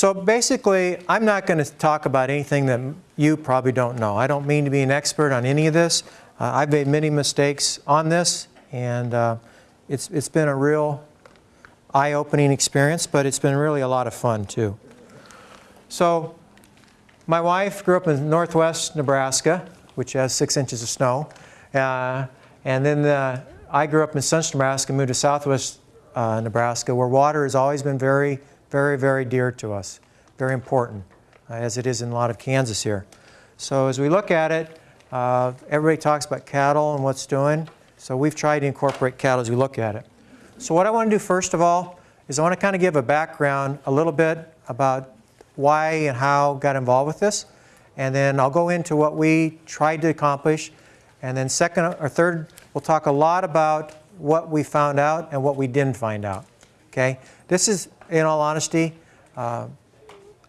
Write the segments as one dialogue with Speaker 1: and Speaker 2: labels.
Speaker 1: So basically, I'm not going to talk about anything that you probably don't know. I don't mean to be an expert on any of this. Uh, I've made many mistakes on this, and uh, it's, it's been a real eye-opening experience, but it's been really a lot of fun too. So my wife grew up in northwest Nebraska, which has six inches of snow. Uh, and then uh, I grew up in central Nebraska, moved to southwest uh, Nebraska, where water has always been very, very, very dear to us, very important, uh, as it is in a lot of Kansas here. So as we look at it, uh, everybody talks about cattle and what's doing. So we've tried to incorporate cattle as we look at it. So what I want to do first of all is I want to kind of give a background a little bit about why and how got involved with this. And then I'll go into what we tried to accomplish. And then second or third, we'll talk a lot about what we found out and what we didn't find out. Okay? This is, in all honesty, uh,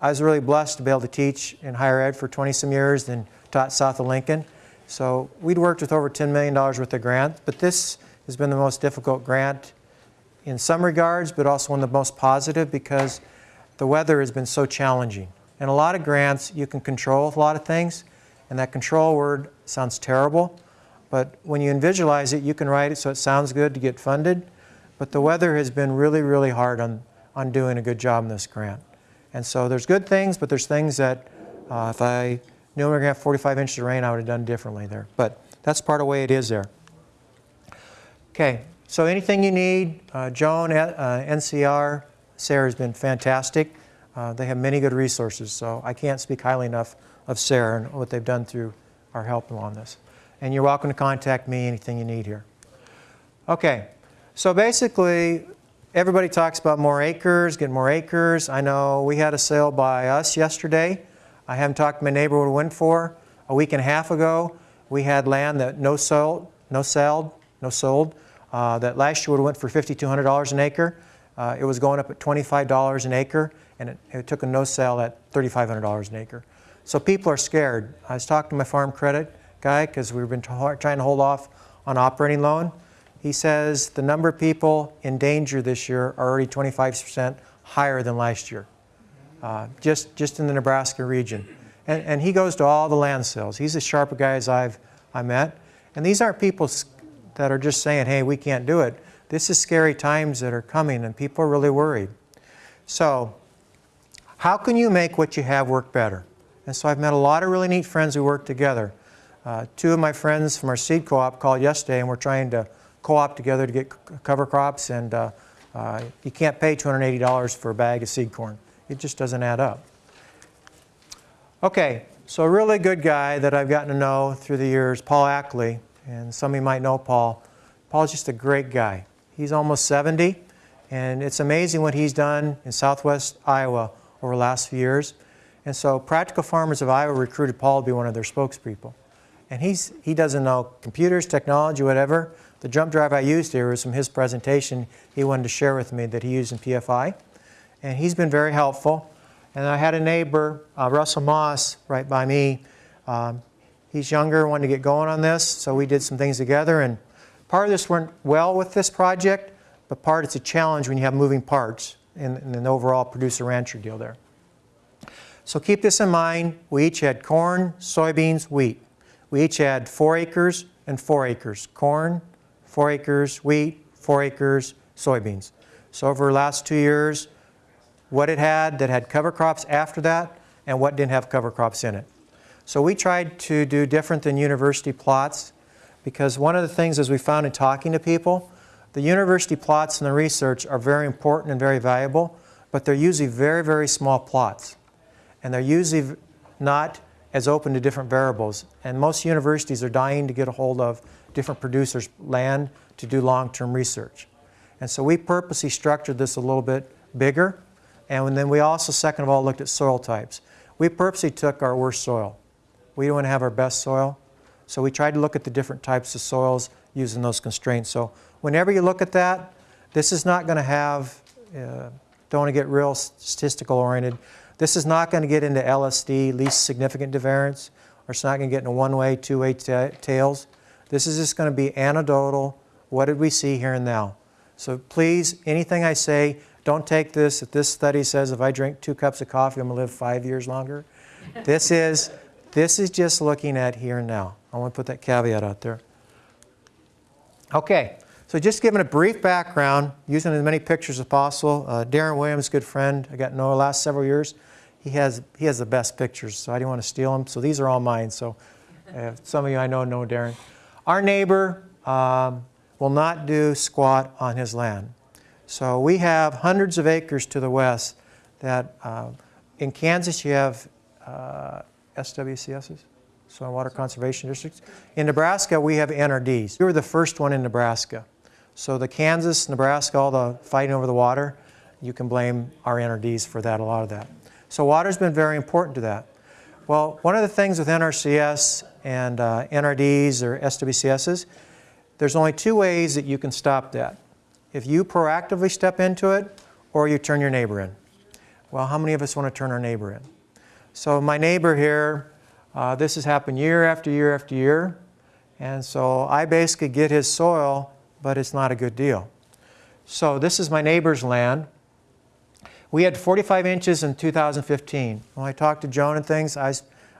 Speaker 1: I was really blessed to be able to teach in higher ed for 20 some years and taught south of Lincoln. So we'd worked with over $10 million worth of grants, but this has been the most difficult grant in some regards, but also one of the most positive because the weather has been so challenging. And a lot of grants, you can control a lot of things, and that control word sounds terrible, but when you visualize it, you can write it so it sounds good to get funded. But the weather has been really, really hard on, on doing a good job in this grant. And so there's good things, but there's things that uh, if I knew we were going to have 45 inches of rain, I would have done differently there. But that's part of the way it is there. Okay, so anything you need, uh, Joan, uh, NCR, SARE's been fantastic. Uh, they have many good resources, so I can't speak highly enough of SARE and what they've done through our help on this. And you're welcome to contact me anything you need here. Okay, so basically, everybody talks about more acres, get more acres. I know we had a sale by us yesterday. I haven't talked to my neighbor what it went for. A week and a half ago, we had land that no sold, no sold, no sold. Uh, that last year would have went for $5,200 an acre. Uh, it was going up at $25 an acre, and it, it took a no sale at $3,500 an acre. So people are scared. I was talking to my farm credit guy because we've been trying to hold off on operating loan. He says the number of people in danger this year are already 25% higher than last year, uh, just, just in the Nebraska region. And, and he goes to all the land sales. He's as sharp a guy as I've I met. And these aren't people that are just saying, hey, we can't do it. This is scary times that are coming and people are really worried. So how can you make what you have work better? And so I've met a lot of really neat friends who work together. Uh, two of my friends from our seed co-op called yesterday and we're trying to co-op together to get cover crops and uh, uh, you can't pay $280 for a bag of seed corn. It just doesn't add up. Okay, so a really good guy that I've gotten to know through the years, Paul Ackley, and some of you might know Paul. Paul's just a great guy. He's almost 70 and it's amazing what he's done in southwest Iowa over the last few years. And so Practical Farmers of Iowa recruited Paul to be one of their spokespeople. And he's, he doesn't know computers, technology, whatever. The jump drive I used here was from his presentation he wanted to share with me that he used in PFI. And he's been very helpful. And I had a neighbor, uh, Russell Moss, right by me. Um, he's younger, wanted to get going on this, so we did some things together. And part of this went well with this project, but part it's a challenge when you have moving parts in, in an overall producer-rancher deal there. So keep this in mind. We each had corn, soybeans, wheat. We each had four acres and four acres. Corn, four acres, wheat, four acres, soybeans. So over the last two years, what it had that had cover crops after that and what didn't have cover crops in it. So we tried to do different than university plots because one of the things as we found in talking to people, the university plots and the research are very important and very valuable, but they're usually very, very small plots. And they're usually not as open to different variables. And most universities are dying to get a hold of different producers' land to do long-term research. And so we purposely structured this a little bit bigger. And then we also, second of all, looked at soil types. We purposely took our worst soil. We don't want to have our best soil. So we tried to look at the different types of soils using those constraints. So whenever you look at that, this is not going to have, uh, don't want to get real statistical oriented, this is not going to get into LSD, least significant divariance, or it's not going to get into one-way, two-way tails. This is just going to be anecdotal. What did we see here and now? So please, anything I say, Don't take this, if this study says if I drink two cups of coffee, I'm going to live five years longer. This is, this is just looking at here and now. I want to put that caveat out there. Okay, so just giving a brief background, using as many pictures as possible. Uh, Darren Williams, good friend, I got to know the last several years. He has, he has the best pictures, so I didn't want to steal them. So these are all mine. So uh, some of you I know know Darren. Our neighbor um, will not do squat on his land. So we have hundreds of acres to the west that uh, in Kansas you have uh, SWCDs, Soil Water Conservation Districts. In Nebraska we have NRDs. We were the first one in Nebraska. So the Kansas, Nebraska, all the fighting over the water, you can blame our NRDs for that, a lot of that. So water's been very important to that. Well, one of the things with NRCS and uh, NRDs or SWCDs, there's only two ways that you can stop that. If you proactively step into it or you turn your neighbor in. Well, how many of us want to turn our neighbor in? So my neighbor here, uh, this has happened year after year after year. And so I basically get his soil, but it's not a good deal. So this is my neighbor's land. We had 45 inches in 2015. When I talked to Joan and things, I,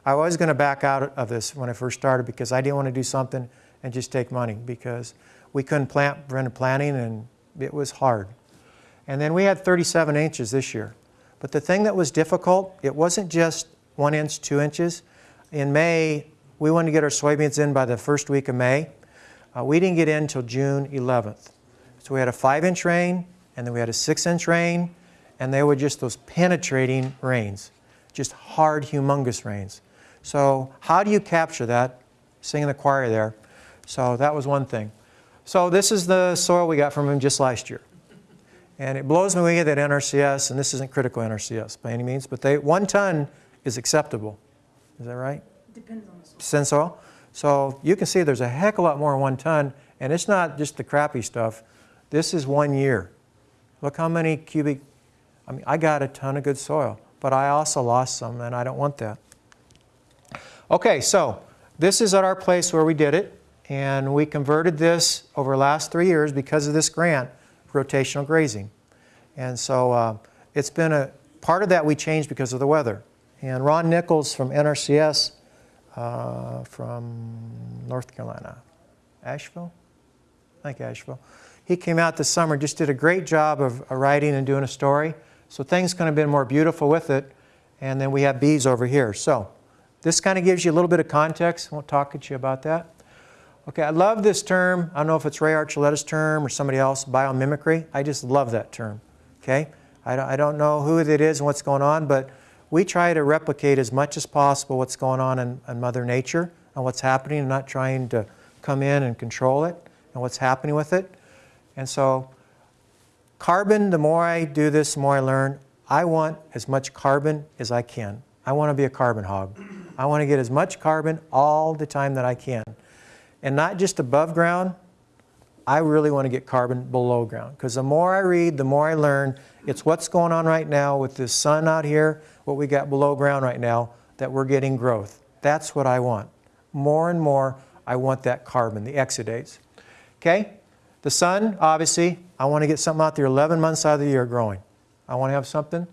Speaker 1: I was going to back out of this when I first started because I didn't want to do something and just take money because we couldn't plant preventive planting and it was hard. And then we had 37 inches this year. But the thing that was difficult, it wasn't just one inch, two inches. In May, we wanted to get our soybeans in by the first week of May. Uh, we didn't get in until June 11th. So we had a five inch rain, and then we had a six inch rain, and they were just those penetrating rains, just hard, humongous rains. So how do you capture that? Singing the choir there. So that was one thing. So this is the soil we got from him just last year. And it blows me away that NRCS, and this isn't critical NRCS by any means, but they, one ton is acceptable. Is that right?
Speaker 2: Depends on the soil.
Speaker 1: So you can see there's a heck of a lot more in one ton, and it's not just the crappy stuff. This is one year. Look how many cubic, I mean, I got a ton of good soil, but I also lost some, and I don't want that. Okay, so this is at our place where we did it, and we converted this over the last three years because of this grant, rotational grazing. And so uh, it's been a, part of that we changed because of the weather. And Ron Nichols from NRCS, uh, from North Carolina, Asheville? I think Asheville. He came out this summer, just did a great job of writing and doing a story. So things could have been more beautiful with it. And then we have bees over here. So this kind of gives you a little bit of context. I won't talk to you about that. Okay, I love this term. I don't know if it's Ray Archuleta's term or somebody else, biomimicry. I just love that term. Okay, I don't, I don't know who it is and what's going on, but we try to replicate as much as possible what's going on in, in Mother Nature and what's happening and not trying to come in and control it and what's happening with it. And so carbon, the more I do this, the more I learn. I want as much carbon as I can. I want to be a carbon hog. I want to get as much carbon all the time that I can. And not just above ground, I really want to get carbon below ground. Because the more I read, the more I learn. It's what's going on right now with the sun out here, what we got below ground right now, that we're getting growth. That's what I want. More and more, I want that carbon, the exudates. Okay? The sun, obviously, I want to get something out there 11 months out of the year growing. I want to have something.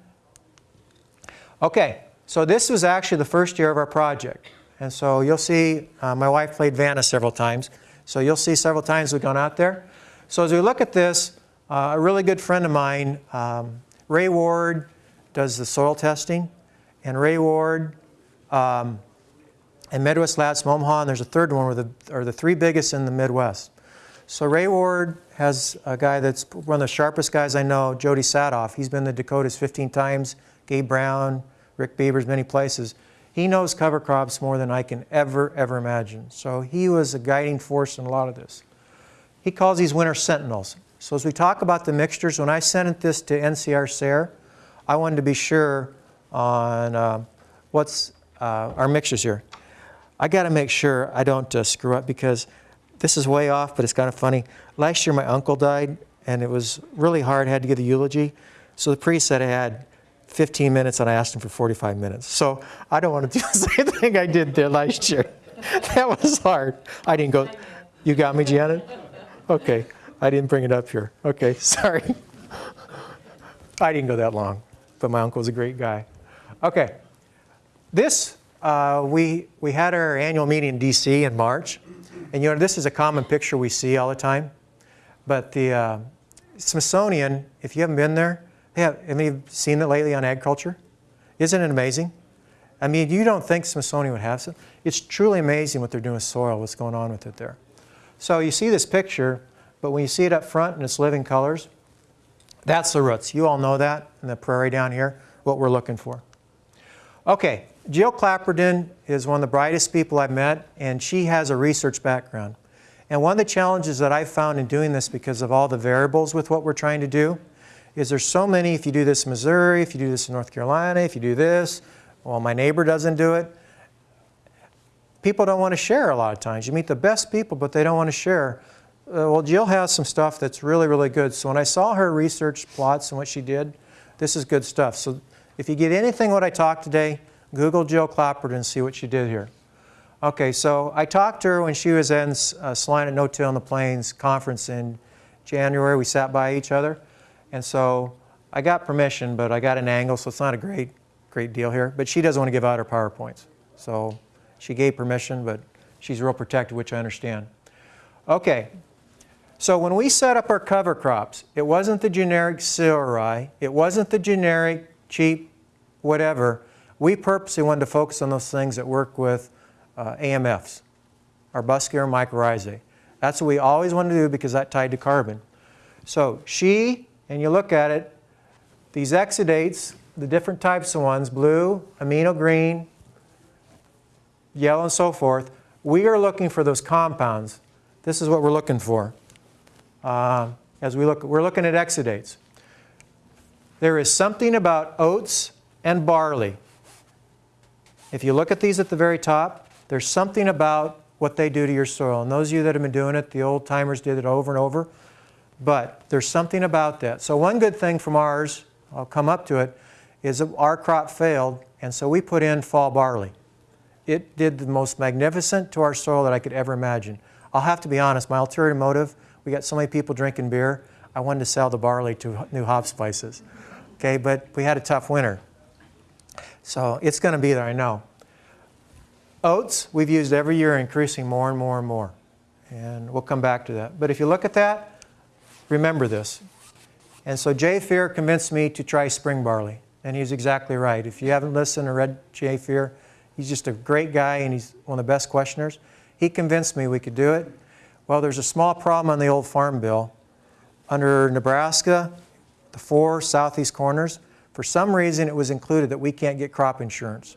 Speaker 1: Okay, so this was actually the first year of our project. And so you'll see, uh, my wife played Vanna several times. So you'll see several times we've gone out there. So as we look at this, uh, a really good friend of mine, um, Ray Ward, does the soil testing. And Ray Ward um, and Midwest Labs from Omaha, and there's a third one, the, are the three biggest in the Midwest. So Ray Ward has a guy that's one of the sharpest guys I know, Jody Sadoff. He's been to Dakotas 15 times, Gabe Brown, Rick Beavers, many places. He knows cover crops more than I can ever, ever imagine. So he was a guiding force in a lot of this. He calls these winter sentinels. So as we talk about the mixtures, when I sent this to NCR SARE, I wanted to be sure on uh, what's uh, our mixtures here. I got to make sure I don't uh, screw up because this is way off, but it's kind of funny. Last year my uncle died, and it was really hard. I had to give the eulogy. So the priest said I had 15 minutes, and I asked him for 45 minutes. So I don't want to do the same thing I did there last year. that was hard. I didn't go. You got me, Janet? Okay. I didn't bring it up here. Okay, sorry. I didn't go that long, but my uncle's a great guy. Okay, this, uh, we, we had our annual meeting in DC in March, and you know, this is a common picture we see all the time, but the uh, Smithsonian, if you haven't been there, they have, you seen it lately on agriculture? Isn't it amazing? I mean, you don't think Smithsonian would have some. It's truly amazing what they're doing with soil, what's going on with it there. So you see this picture, but when you see it up front in its living colors, that's the roots. You all know that in the prairie down here, what we're looking for. Okay, Jill Clapperton is one of the brightest people I've met, and she has a research background. And one of the challenges that I've found in doing this because of all the variables with what we're trying to do is there's so many, if you do this in Missouri, if you do this in North Carolina, if you do this, well, my neighbor doesn't do it. People don't want to share a lot of times. You meet the best people, but they don't want to share. Uh, well, Jill has some stuff that's really, really good. So when I saw her research plots and what she did, this is good stuff. So if you get anything what I talked today, Google Jill Clapperton and see what she did here. Okay, so I talked to her when she was in uh, Salina No Till in the Plains conference in January. We sat by each other. And so I got permission, but I got an angle, so it's not a great, great deal here. But she doesn't want to give out her PowerPoints. So she gave permission, but she's real protective, which I understand. Okay, so when we set up our cover crops, it wasn't the generic cereal it wasn't the generic cheap whatever. We purposely wanted to focus on those things that work with uh, AMFs, arbuscular mycorrhizae. That's what we always wanted to do because that tied to carbon. So she, and you look at it, these exudates, the different types of ones, blue, amino green, yellow, and so forth, we are looking for those compounds. This is what we're looking for. Uh, as we look, we're looking at exudates. There is something about oats and barley. If you look at these at the very top, there's something about what they do to your soil. And those of you that have been doing it, the old timers did it over and over. But there's something about that. So one good thing from ours, I'll come up to it, is our crop failed, and so we put in fall barley. It did the most magnificent to our soil that I could ever imagine. I'll have to be honest, my ulterior motive, we got so many people drinking beer, I wanted to sell the barley to new hop spices. Okay, but we had a tough winter. So it's going to be there, I know. Oats, we've used every year, increasing more and more and more. And we'll come back to that. But if you look at that, remember this. And so Jay Fuhrer convinced me to try spring barley. And he's exactly right. If you haven't listened or read Jay Fuhrer, he's just a great guy and he's one of the best questioners. He convinced me we could do it. Well, there's a small problem on the old farm bill. Under Nebraska, the four southeast corners, for some reason it was included that we can't get crop insurance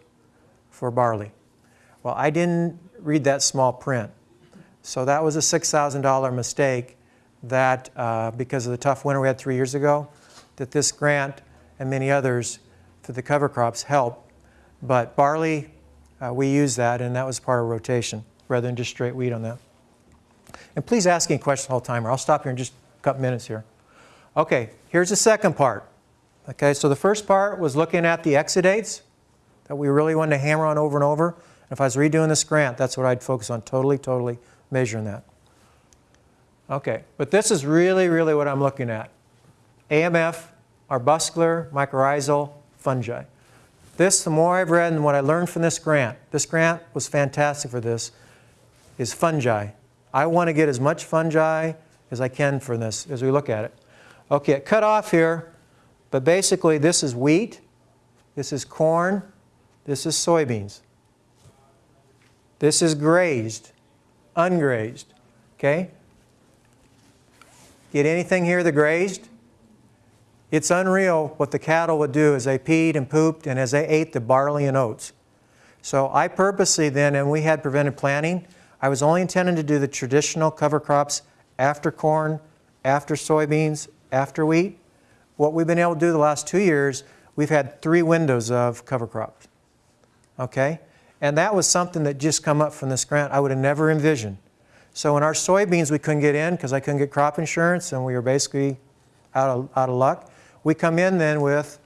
Speaker 1: for barley. Well, I didn't read that small print. So that was a $6,000 mistake that, uh, because of the tough winter we had three years ago, that this grant and many others for the cover crops help. But barley, uh, we use that, and that was part of rotation rather than just straight wheat on that. And please ask any questions all the time, or I'll stop here in just a couple minutes here. Okay, here's the second part. Okay, so the first part was looking at the exudates that we really wanted to hammer on over and over. And if I was redoing this grant, that's what I'd focus on, totally, totally measuring that. Okay, but this is really, really what I'm looking at. AMF, arbuscular, mycorrhizal, fungi. This, the more I've read and what I learned from this grant, this grant was fantastic for this, is fungi. I want to get as much fungi as I can for this as we look at it. Okay, it cut off here, but basically this is wheat, this is corn, this is soybeans. This is grazed, ungrazed, okay? Get anything here that grazed? It's unreal what the cattle would do as they peed and pooped and as they ate the barley and oats. So I purposely then, and we had preventive planting, I was only intending to do the traditional cover crops after corn, after soybeans, after wheat. What we've been able to do the last two years, we've had three windows of cover crops. Okay? And that was something that just come up from this grant I would have never envisioned. So in our soybeans we couldn't get in because I couldn't get crop insurance and we were basically out of, out of luck. We come in then with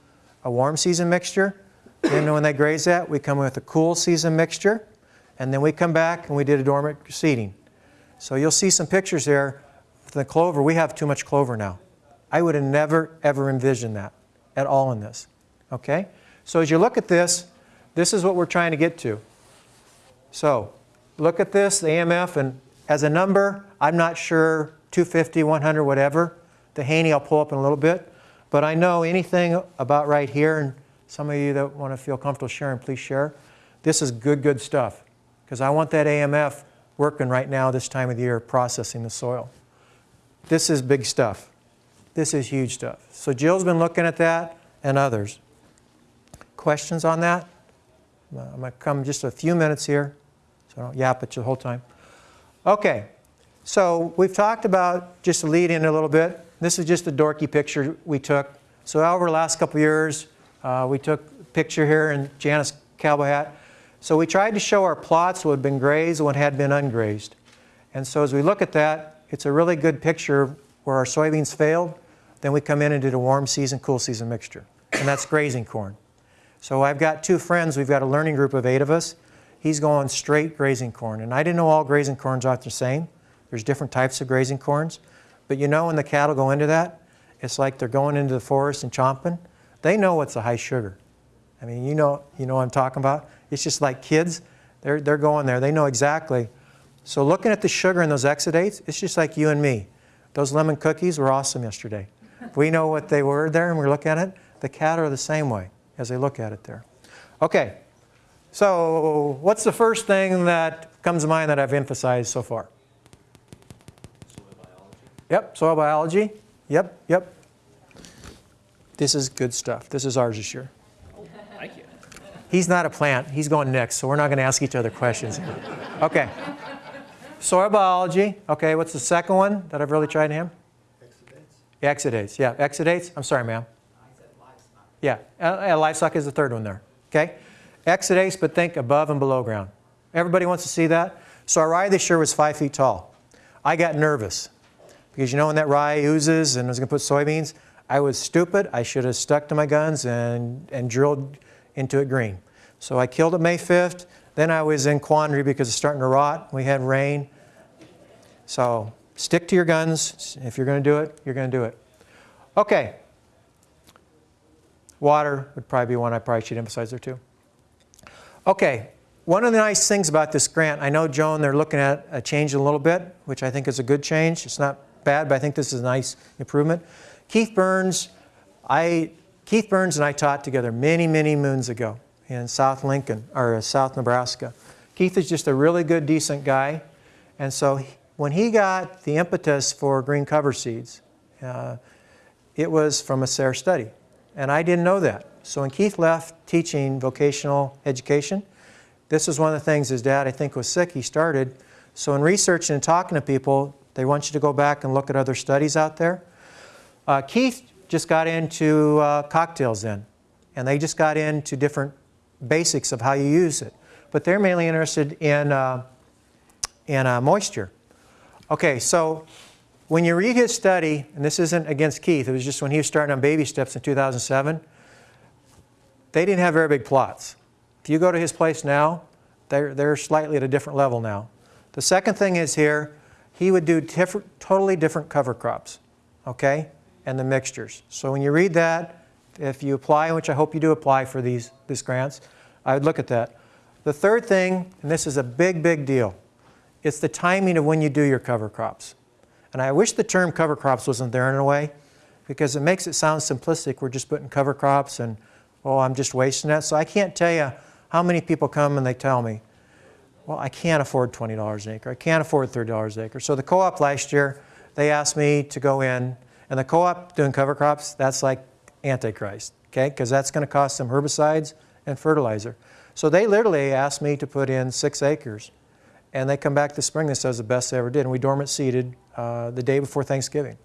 Speaker 1: a warm season mixture. Then when they graze that, we come in with a cool season mixture. And then we come back and we did a dormant seeding. So you'll see some pictures there. The clover, we have too much clover now. I would have never, ever envisioned that. at all in this. Okay? So as you look at this, this is what we're trying to get to. So look at this, the AMF, and as a number, I'm not sure 250, 100, whatever. The Haney I'll pull up in a little bit. But I know anything about right here, and some of you that want to feel comfortable sharing, please share. This is good, good stuff. Because I want that AMF working right now this time of the year processing the soil. This is big stuff. This is huge stuff. So Jill's been looking at that and others. Questions on that? I'm going to come just a few minutes here, so I don't yap at you the whole time. Okay, so we've talked about, just to lead in a little bit, this is just a dorky picture we took. So over the last couple years, uh, we took a picture here in Janice cowboy hat. So we tried to show our plots what had been grazed and what had been ungrazed. And so as we look at that, it's a really good picture where our soybeans failed. Then we come in and did a warm season, cool season mixture. And that's grazing corn. So I've got two friends. We've got a learning group of eight of us. He's going straight grazing corn. And I didn't know all grazing corns aren't the same. There's different types of grazing corns. But you know when the cattle go into that, it's like they're going into the forest and chomping. They know what's a high sugar. I mean, you know, you know what I'm talking about? It's just like kids. They're, they're going there. They know exactly. So looking at the sugar in those exudates, it's just like you and me. Those lemon cookies were awesome yesterday. We know what they were there and we look at it. The cattle are the same way as they look at it there. Okay, so what's the first thing that comes to mind that I've emphasized so far?
Speaker 2: Soil biology.
Speaker 1: Yep, soil biology. Yep, yep. This is good stuff. This is ours this year.
Speaker 2: Thank you.
Speaker 1: He's not a plant. He's going next, so we're not going to ask each other questions. Okay. Soil biology. Okay, what's the second one that I've really tried him? Exudates. Exudates, yeah, exudates. I'm sorry, ma'am. I said lifestock. Yeah, uh, uh, livestock is the third one there. Okay? Exudates, but think above and below ground. Everybody wants to see that? So our rye this year was five feet tall. I got nervous because you know when that rye oozes and I was going to put soybeans, I was stupid. I should have stuck to my guns and, and drilled into it green. So I killed it May 5th. Then I was in quandary because it's starting to rot. We had rain. So stick to your guns. If you're going to do it, you're going to do it. Okay. Water would probably be one I probably should emphasize there too. Okay, one of the nice things about this grant, I know Joan, they're looking at a change a little bit, which I think is a good change. It's not bad, but I think this is a nice improvement. Keith Berns, I, Keith Berns and I taught together many, many moons ago in South Lincoln, or South Nebraska. Keith is just a really good, decent guy. And so when he got the impetus for green cover seeds, uh, it was from a SARE study. And I didn't know that. So when Keith left teaching vocational education, this was one of the things his dad, I think, was sick. He started. So in researching and talking to people, they want you to go back and look at other studies out there. Uh, Keith just got into uh, cocktails then, and they just got into different basics of how you use it. But they're mainly interested in, uh, in uh, moisture. Okay, so when you read his study, and this isn't against Keith, it was just when he was starting on baby steps in 2007, they didn't have very big plots. If you go to his place now, they're, they're slightly at a different level now. The second thing is here, he would do different, totally different cover crops, okay, and the mixtures. So when you read that, if you apply, which I hope you do apply for these, these grants, I would look at that. The third thing, and this is a big, big deal, it's the timing of when you do your cover crops. And I wish the term cover crops wasn't there in a way because it makes it sound simplistic. We're just putting cover crops and, oh, I'm just wasting that. So I can't tell you how many people come and they tell me, well, I can't afford $20 an acre. I can't afford $30 an acre. So the co-op last year, they asked me to go in, and the co-op doing cover crops, that's like Antichrist, okay? Because that's going to cost them herbicides and fertilizer. So they literally asked me to put in six acres. And they come back this spring, this was the best they ever did. And we dormant seeded uh, the day before Thanksgiving.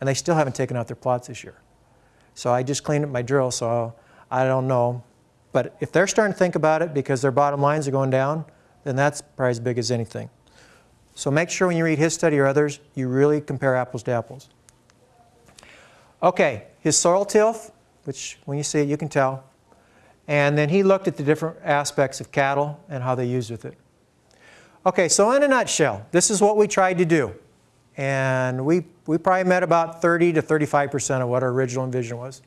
Speaker 1: And they still haven't taken out their plots this year. So I just cleaned up my drill, so I don't know. But if they're starting to think about it because their bottom lines are going down, then that's probably as big as anything. So make sure when you read his study or others, you really compare apples to apples. Okay, his soil tilth, which when you see it, you can tell. And then he looked at the different aspects of cattle and how they used with it. Okay, so in a nutshell, this is what we tried to do. And we, we probably met about 30 to 35% of what our original vision was.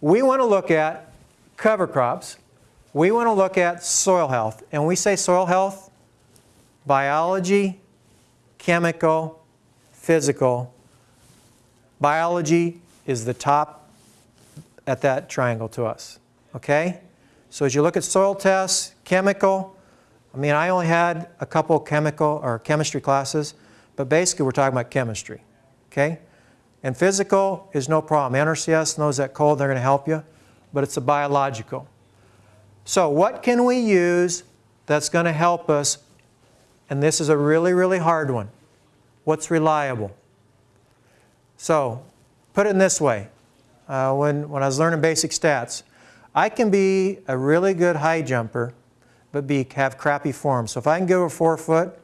Speaker 1: we want to look at cover crops. We want to look at soil health. And we say soil health, biology, chemical, physical. Biology is the top at that triangle to us. Okay? So as you look at soil tests, chemical, I mean, I only had a couple chemical or chemistry classes, but basically we're talking about chemistry. Okay? And physical is no problem. NRCS knows that cold, they're going to help you, but it's a biological. So what can we use that's going to help us? And this is a really, really hard one. What's reliable? So put it in this way. Uh, when, when I was learning basic stats, I can be a really good high jumper, but be, have crappy form. So if I can go a four foot,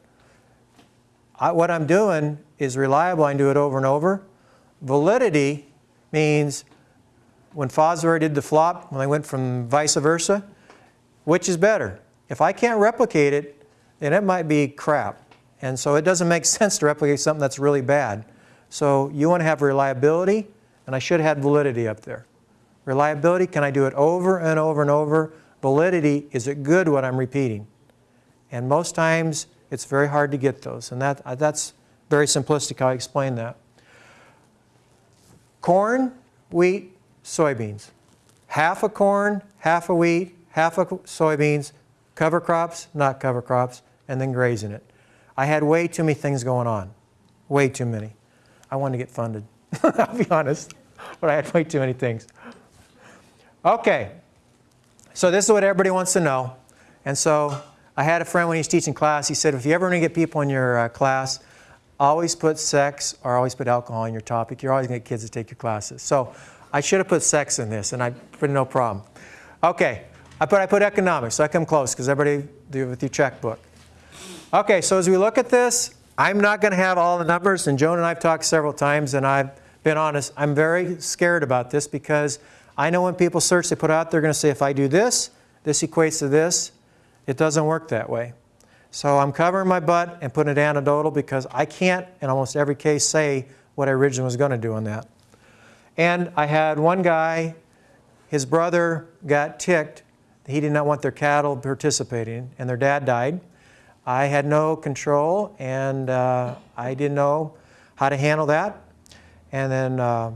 Speaker 1: I, what I'm doing is reliable. I can do it over and over. Validity means when Fosbury did the flop, when I went from vice versa, which is better? If I can't replicate it, then it might be crap. And so it doesn't make sense to replicate something that's really bad. So you want to have reliability, and I should have validity up there. Reliability, can I do it over and over and over? Validity, is it good what I'm repeating? And most times, it's very hard to get those. And that, that's very simplistic how I explain that. Corn, wheat, soybeans. Half a corn, half a wheat, half a soybeans, cover crops, not cover crops, and then grazing it. I had way too many things going on. Way too many. I wanted to get funded. I'll be honest. But I had way too many things. Okay. So this is what everybody wants to know. And so I had a friend when he was teaching class, he said, if you ever want to get people in your uh, class, always put sex or always put alcohol in your topic. You're always going to get kids to take your classes. So I should have put sex in this, and I put no problem. Okay. I put, I put economics, so I come close because everybody do it with your checkbook. Okay, so as we look at this, I'm not going to have all the numbers, and Joan and I have talked several times, and I've been honest. I'm very scared about this because I know when people search, they put out, they're going to say, if I do this, this equates to this. It doesn't work that way. So I'm covering my butt and putting it anecdotal because I can't, in almost every case, say what I originally was going to do on that. And I had one guy, his brother got ticked. He did not want their cattle participating, and their dad died. I had no control, and uh, I didn't know how to handle that. And then uh,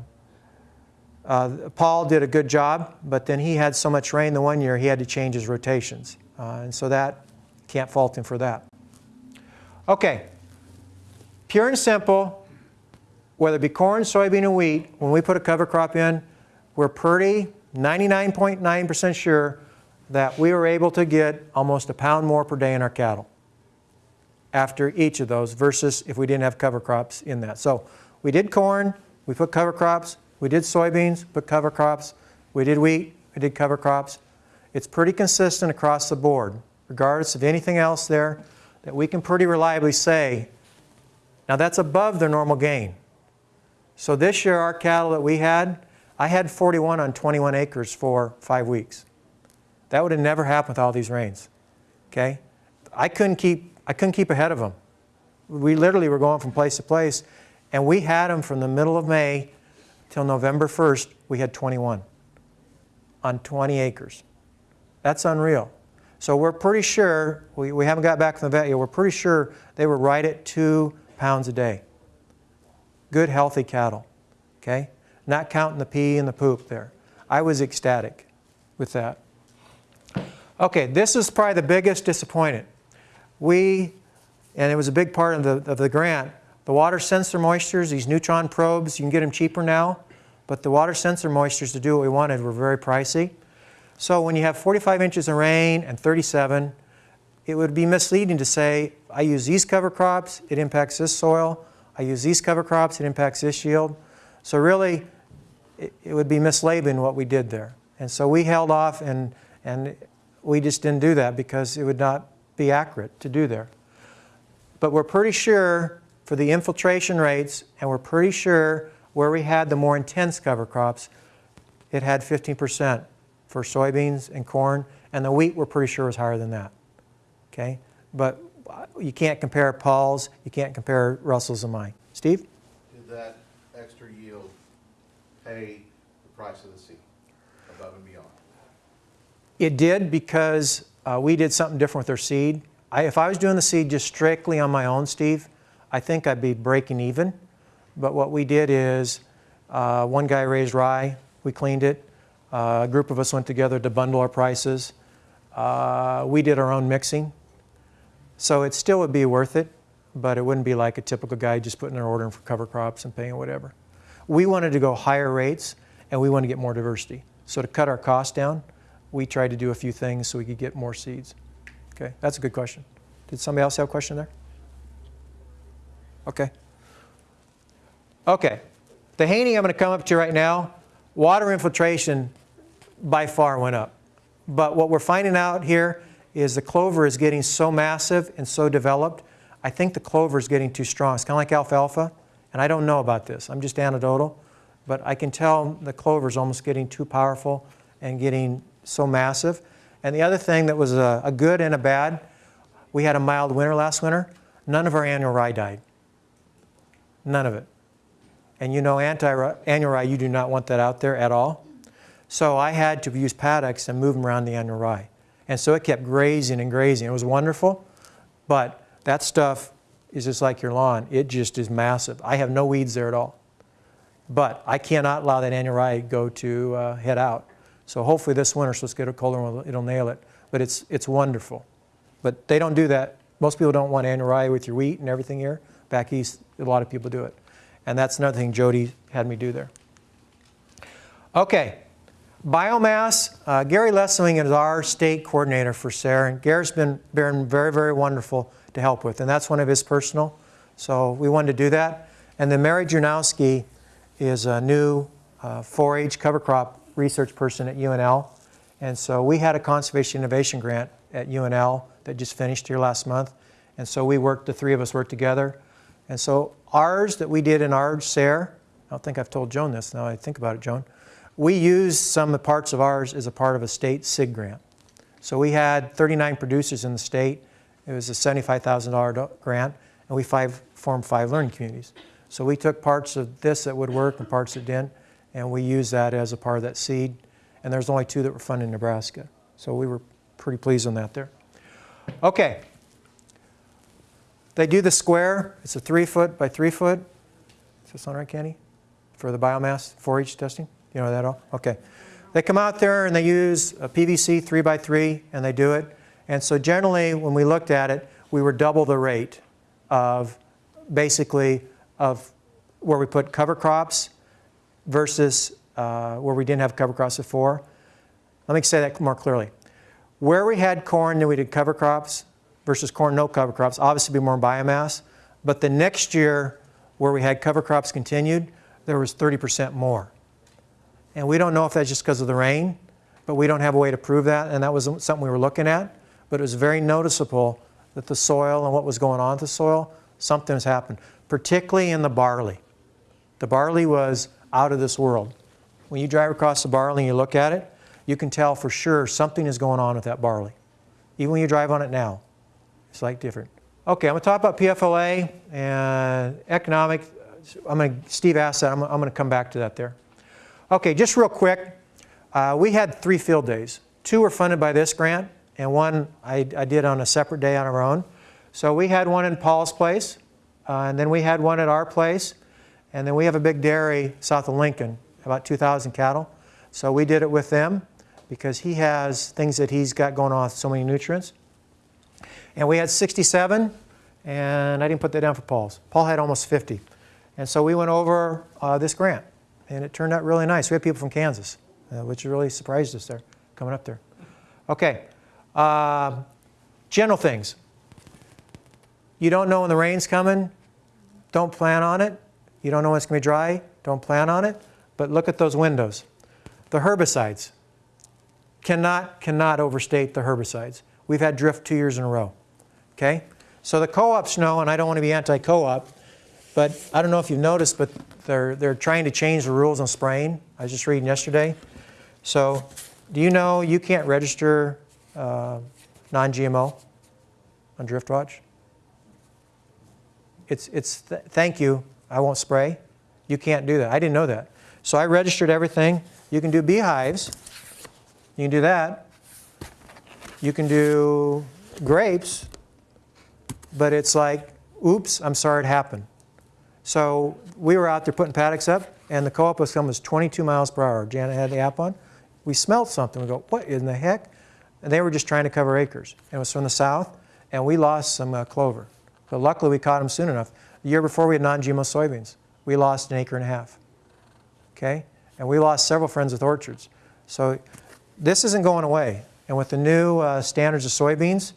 Speaker 1: uh, Paul did a good job, but then he had so much rain the one year he had to change his rotations. Uh, and so that, can't fault him for that. Okay, pure and simple, whether it be corn, soybean, and wheat, when we put a cover crop in, we're pretty 99.9% sure that we were able to get almost a pound more per day in our cattle after each of those versus if we didn't have cover crops in that. So we did corn, we put cover crops, we did soybeans, but cover crops, we did wheat, we did cover crops. It's pretty consistent across the board, regardless of anything else there that we can pretty reliably say, now that's above their normal gain. So this year our cattle that we had, I had 41 on 21 acres for five weeks. That would have never happened with all these rains. Okay? I couldn't keep, I couldn't keep ahead of them. We literally were going from place to place, and we had them from the middle of May till November 1st, we had 21 on 20 acres. That's unreal. So we're pretty sure, we, we haven't got back from the vet yet, we're pretty sure they were right at two pounds a day. Good, healthy cattle. Okay? Not counting the pee and the poop there. I was ecstatic with that. Okay, this is probably the biggest disappointment. We, and it was a big part of the, of the grant, the water sensor moistures, these neutron probes, you can get them cheaper now, but the water sensor moistures to do what we wanted were very pricey. So when you have 45 inches of rain and 37, it would be misleading to say, I use these cover crops, it impacts this soil. I use these cover crops, it impacts this yield. So really, it, it would be mislabeling what we did there. And so we held off and, and we just didn't do that because it would not be accurate to do there. But we're pretty sure for the infiltration rates, and we're pretty sure where we had the more intense cover crops, it had 15% for soybeans and corn, and the wheat we're pretty sure was higher than that. Okay? But you can't compare Paul's, you can't compare Russell's and mine. Steve?
Speaker 3: Did that extra yield pay the price of the seed? Above and beyond?
Speaker 1: It did because uh, we did something different with our seed. I, if I was doing the seed just strictly on my own, Steve, I think I'd be breaking even. But what we did is, uh, one guy raised rye, we cleaned it. Uh, a group of us went together to bundle our prices. Uh, we did our own mixing. So it still would be worth it, but it wouldn't be like a typical guy just putting their order in for cover crops and paying whatever. We wanted to go higher rates and we wanted to get more diversity. So to cut our costs down, we tried to do a few things so we could get more seeds. Okay, that's a good question. Did somebody else have a question there? Okay. Okay. The Haney I'm going to come up to right now, water infiltration by far went up. But what we're finding out here is the clover is getting so massive and so developed, I think the clover is getting too strong. It's kind of like alfalfa, and I don't know about this. I'm just anecdotal, but I can tell the clover is almost getting too powerful and getting so massive. And the other thing that was a, a good and a bad, we had a mild winter last winter. None of our annual rye died. None of it. And you know annual rye, you do not want that out there at all. So I had to use paddocks and move them around the annual rye. And so it kept grazing and grazing. It was wonderful, but that stuff is just like your lawn. It just is massive. I have no weeds there at all. But I cannot allow that annual rye go to uh, head out. So hopefully this winter, so let's get a colder one, it'll nail it. But it's, it's wonderful. But they don't do that. Most people don't want annual rye with your wheat and everything here. Back east, a lot of people do it. And that's another thing Jody had me do there. Okay, biomass. Uh, Gary Lesoing is our state coordinator for SARE, and Gary's been, been very, very wonderful to help with, and that's one of his personal. So we wanted to do that. And then Mary Drewnoski is a new 4-H cover crop research person at UNL. And so we had a conservation innovation grant at UNL that just finished here last month. And so we worked, the three of us worked together. And so ours that we did in our SARE, I don't think I've told Joan this, now I think about it, Joan. We used some of the parts of ours as a part of a state CIG grant. So we had 39 producers in the state. It was a $75,000 grant, and we five, formed five learning communities. So we took parts of this that would work and parts that didn't, and we used that as a part of that seed. And there's only two that were funded in Nebraska. So we were pretty pleased on that there. Okay. They do the square. It's a three foot by three foot. Is this on right, Kenny? For the biomass 4-H testing? You know that all? Okay. They come out there and they use a PVC 3 by 3 and they do it. And so generally when we looked at it, we were double the rate of basically of where we put cover crops versus uh, where we didn't have cover crops before. Let me say that more clearly. Where we had corn and we did cover crops versus corn no cover crops, obviously be more biomass. But the next year where we had cover crops continued, there was 30% more. And we don't know if that's just because of the rain, but we don't have a way to prove that, and that was something we were looking at. But it was very noticeable that the soil and what was going on with the soil, something has happened, particularly in the barley. The barley was out of this world. When you drive across the barley and you look at it, you can tell for sure something is going on with that barley. Even when you drive on it now, it's like different. Okay, I'm going to talk about PFLA and economic. I'm going to, Steve asked that. I'm, I'm going to come back to that there. Okay, just real quick. Uh, we had three field days. Two were funded by this grant, and one I, I did on a separate day on our own. So we had one in Paul's place, uh, and then we had one at our place, and then we have a big dairy south of Lincoln, about 2,000 cattle. So we did it with them because he has things that he's got going on so many nutrients. And we had 67, and I didn't put that down for Paul's. Paul had almost 50. And so we went over uh, this grant, and it turned out really nice. We had people from Kansas, uh, which really surprised us there, coming up there. Okay, uh, general things. You don't know when the rain's coming, don't plan on it. You don't know when it's going to be dry, don't plan on it. But look at those windows. The herbicides. Cannot, cannot overstate the herbicides. We've had drift two years in a row. Okay? So the co-ops know, and I don't want to be anti-co-op, but I don't know if you've noticed, but they're, they're trying to change the rules on spraying. I was just reading yesterday. So do you know you can't register uh, non-GMO on DriftWatch? It's, it's th thank you, I won't spray. You can't do that. I didn't know that. So I registered everything. You can do beehives. You can do that. You can do grapes, but it's like, oops, I'm sorry it happened. So we were out there putting paddocks up, and the co-op was coming was 22 miles per hour. Janet had the app on. We smelled something. We go, what in the heck? And they were just trying to cover acres. And it was from the south, and we lost some uh, clover. But luckily, we caught them soon enough. The year before, we had non-GMO soybeans. We lost an acre and a half. Okay? And we lost several friends with orchards. So this isn't going away. And with the new uh, standards of soybeans,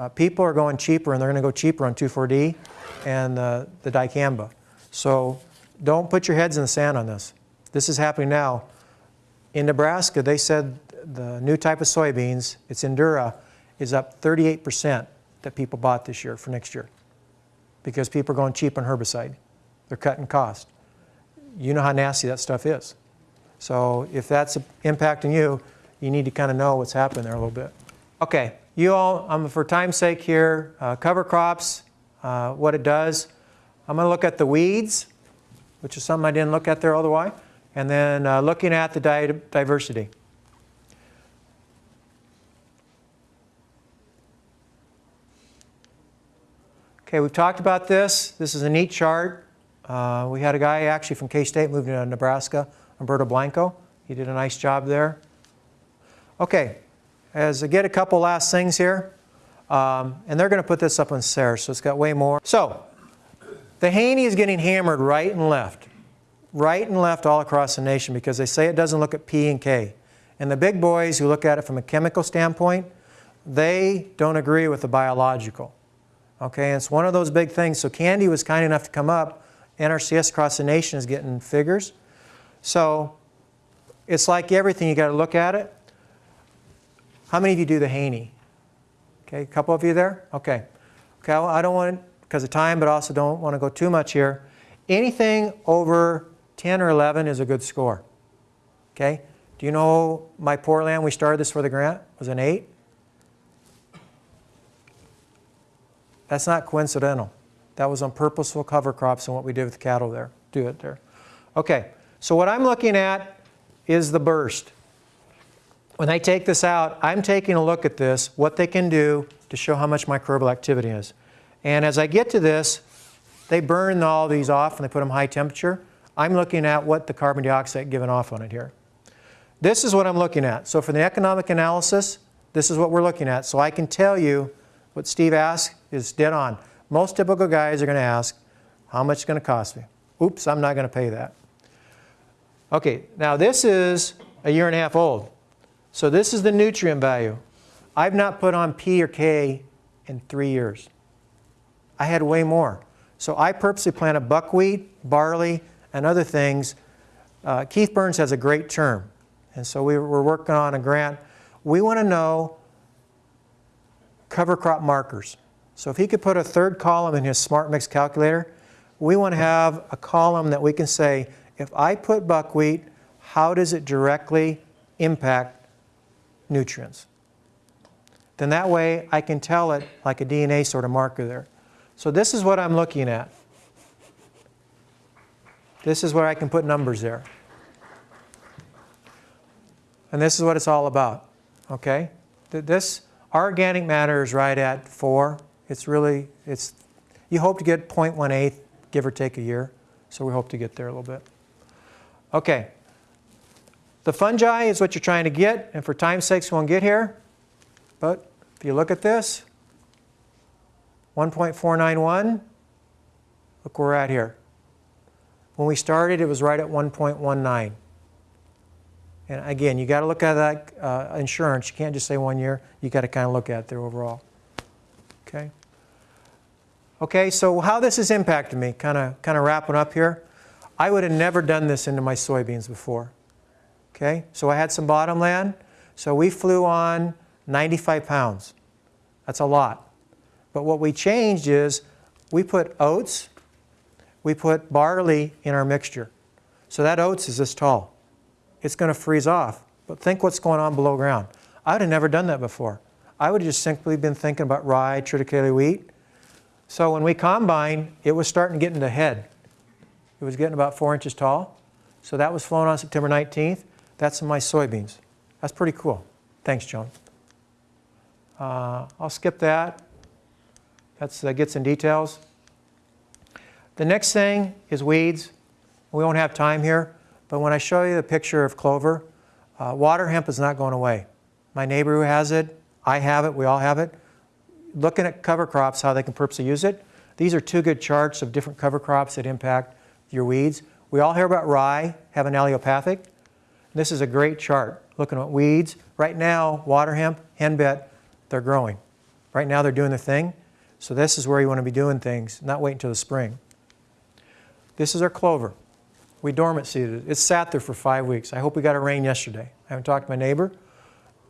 Speaker 1: uh, people are going cheaper, and they're going to go cheaper on 2,4-D and uh, the dicamba. So don't put your heads in the sand on this. This is happening now. In Nebraska, they said the new type of soybeans, it's Endura, is up 38% that people bought this year for next year because people are going cheap on herbicide. They're cutting cost. You know how nasty that stuff is. So if that's impacting you, you need to kind of know what's happening there a little bit. Okay, you all, um, for time's sake here, uh, cover crops, uh, what it does. I'm going to look at the weeds, which is something I didn't look at there all the way, and then uh, looking at the di diversity. Okay, we've talked about this. This is a neat chart. Uh, we had a guy actually from K-State moved to Nebraska, Humberto Blanco. He did a nice job there. Okay, as I get a couple last things here, um, and they're going to put this up on SARE, so it's got way more. So, the Haney is getting hammered right and left, right and left all across the nation because they say it doesn't look at P and K. And the big boys who look at it from a chemical standpoint, they don't agree with the biological. Okay, and it's one of those big things. So Candy was kind enough to come up. NRCS across the nation is getting figures. So it's like everything, you got to look at it. How many of you do the Haney? Okay, a couple of you there? Okay. Okay, well, I don't want, because of time, but also don't want to go too much here. Anything over 10 or 11 is a good score. Okay? Do you know my poor land, we started this for the grant, was an 8? That's not coincidental. That was on purposeful cover crops and what we did with cattle there. Do it there. Okay, so what I'm looking at is the burst. When I take this out, I'm taking a look at this, what they can do to show how much microbial activity is. And as I get to this, they burn all these off and they put them high temperature. I'm looking at what the carbon dioxide given off on it here. This is what I'm looking at. So for the economic analysis, this is what we're looking at. So I can tell you what Steve asked is dead on. Most typical guys are going to ask, how much is going to cost me? Oops, I'm not going to pay that. Okay, now this is a year and a half old. So this is the nutrient value. I've not put on P or K in three years. I had way more. So I purposely planted buckwheat, barley, and other things. Uh, Keith Berns has a great term. And so we were working on a grant. We want to know cover crop markers. So if he could put a third column in his smart mix calculator, we want to have a column that we can say, if I put buckwheat, how does it directly impact nutrients? Then that way I can tell it like a DNA sort of marker there. So this is what I'm looking at. This is where I can put numbers there. And this is what it's all about, okay? This organic matter is right at 4. It's really, it's, you hope to get 0.18, give or take a year. So we hope to get there a little bit. Okay. The fungi is what you're trying to get, and for time's sakes we won't get here. But if you look at this, 1.491, look where we're at here. When we started, it was right at 1.19. And again, you got to look at that uh, insurance. You can't just say one year. You got to kind of look at it there overall. Okay. Okay, so how this has impacted me, kind of kind of wrapping up here. I would have never done this into my soybeans before. Okay, so I had some bottom land. So we flew on 95 pounds. That's a lot. But what we changed is we put oats, we put barley in our mixture. So that oats is this tall it's going to freeze off. But think what's going on below ground. I would have never done that before. I would have just simply been thinking about rye, triticale wheat. So when we combine, it was starting to get into head. It was getting about four inches tall. So that was flown on September 19th. That's my soybeans. That's pretty cool. Thanks, Joan. Uh, I'll skip that. That's, that gets in details. The next thing is weeds. We won't have time here, but when I show you the picture of clover, uh, water hemp is not going away. My neighbor who has it, I have it, we all have it. Looking at cover crops, how they can purposely use it. These are two good charts of different cover crops that impact your weeds. We all hear about rye have an allelopathic. This is a great chart looking at weeds. Right now, water hemp, henbit, they're growing. Right now they're doing their thing. So this is where you want to be doing things, not wait until the spring. This is our clover. We dormant seeded it. It sat there for five weeks. I hope we got a rain yesterday. I haven't talked to my neighbor,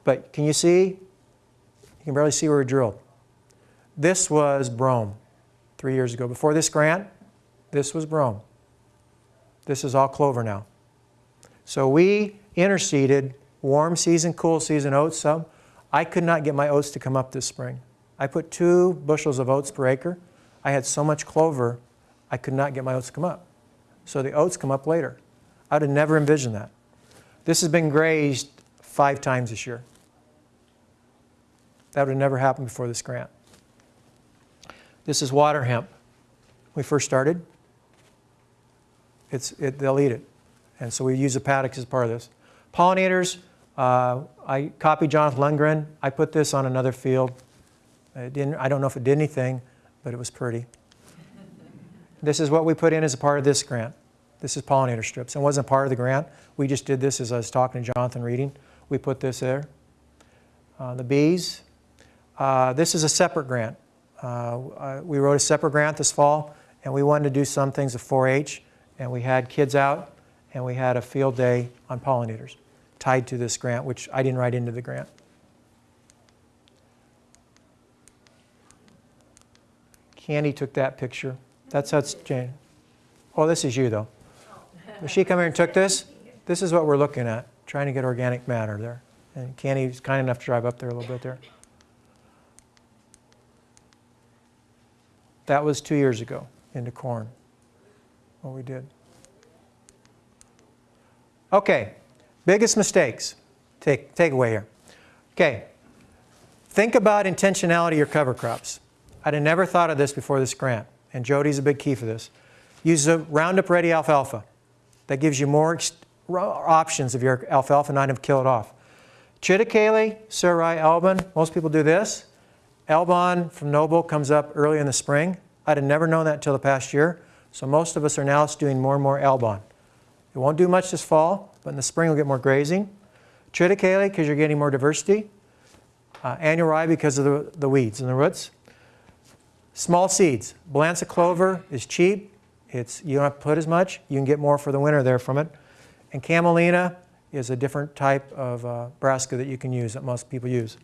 Speaker 1: but can you see? You can barely see where we drilled. This was brome three years ago. Before this grant, this was brome. This is all clover now. So we interseeded warm season, cool season oats some. I could not get my oats to come up this spring. I put two bushels of oats per acre. I had so much clover, I could not get my oats to come up. So the oats come up later. I would have never envisioned that. This has been grazed five times this year. That would have never happened before this grant. This is water hemp. We first started. It's, it, they'll eat it. And so we use the paddocks as part of this. Pollinators, uh, I copied Jonathan Lundgren. I put this on another field. It didn't, I don't know if it did anything, but it was pretty. this is what we put in as a part of this grant. This is pollinator strips. It wasn't part of the grant. We just did this as I was talking to Jonathan reading. We put this there. Uh, the bees. Uh, this is a separate grant. Uh, we wrote a separate grant this fall, and we wanted to do some things with 4-H, and we had kids out, and we had a field day on pollinators tied to this grant, which I didn't write into the grant. Candy took that picture. That's that's Jane. Oh, this is you though. Oh. Did she come here and took this? This is what we're looking at, trying to get organic matter there. And Candy's kind enough to drive up there a little bit there. That was two years ago into corn, what we did. Okay, biggest mistakes. Take, take away here. Okay, think about intentionality of your cover crops. I'd have never thought of this before this grant, and Jody's a big key for this. Use the Roundup Ready alfalfa. That gives you more options of your alfalfa, not have killed off. Triticale, Surai, Elbon, most people do this. Elbon from Noble comes up early in the spring. I'd have never known that until the past year. So most of us are now doing more and more Elbon. It won't do much this fall, but in the spring we'll get more grazing. Triticale because you're getting more diversity. Uh, annual rye because of the, the weeds and the roots. Small seeds. Balansa clover is cheap. It's, you don't have to put as much. You can get more for the winter there from it. And camelina is a different type of uh, brassica that you can use that most people use.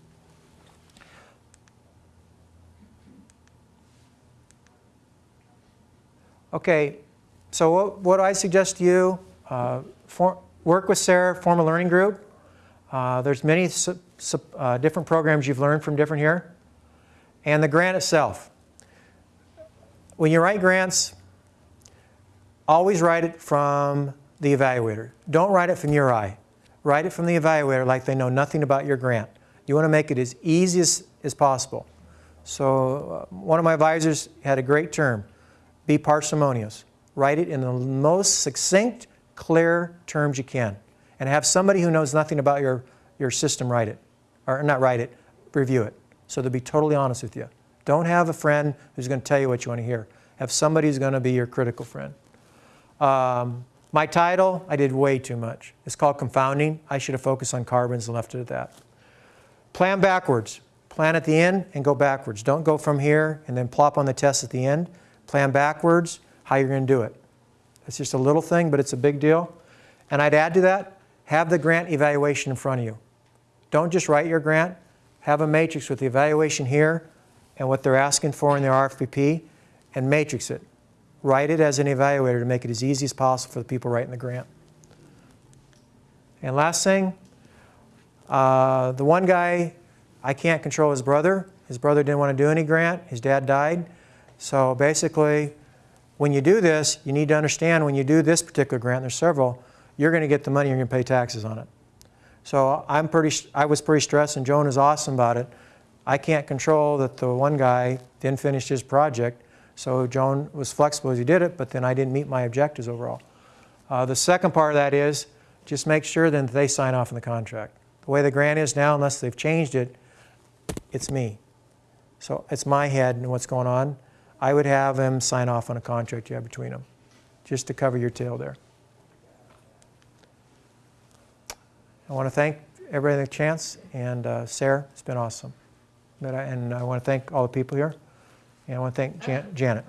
Speaker 1: Okay, so what, what I suggest to you, for, work with SARE, form a learning group. Uh, there's many uh, different programs you've learned from different here. And the grant itself. When you write grants, always write it from the evaluator. Don't write it from your eye. Write it from the evaluator like they know nothing about your grant. You want to make it as easy as, as possible. So uh, one of my advisors had a great term, be parsimonious. Write it in the most succinct, clear terms you can. And have somebody who knows nothing about your, your system write it. Or not write it, review it. So they'll be totally honest with you. Don't have a friend who's going to tell you what you want to hear. Have somebody who's going to be your critical friend. Um, my title, I did way too much. It's called confounding. I should have focused on carbons and left it at that. Plan backwards. Plan at the end and go backwards. Don't go from here and then plop on the test at the end. Plan backwards, how you're going to do it. It's just a little thing, but it's a big deal. And I'd add to that, have the grant evaluation in front of you. Don't just write your grant. Have a matrix with the evaluation here and what they're asking for in their RFP and matrix it. Write it as an evaluator to make it as easy as possible for the people writing the grant. And last thing, uh, the one guy, I can't control his brother. His brother didn't want to do any grant. His dad died. So basically, when you do this, you need to understand when you do this particular grant, there's several, you're going to get the money, and you're going to pay taxes on it. So I'm pretty, I was pretty stressed, and Joan is awesome about it. I can't control that the one guy didn't finish his project, so Joan was flexible as he did it, but then I didn't meet my objectives overall. Uh, The second part of that is, just make sure then that they sign off on the contract. The way the grant is now, unless they've changed it, it's me. So it's my head and what's going on. I would have them sign off on a contract you have between them, just to cover your tail there. I want to thank everybody that chance, and uh, Sarah, it's been awesome. I- And I want to thank all the people here, and I want to thank Jan- Janet.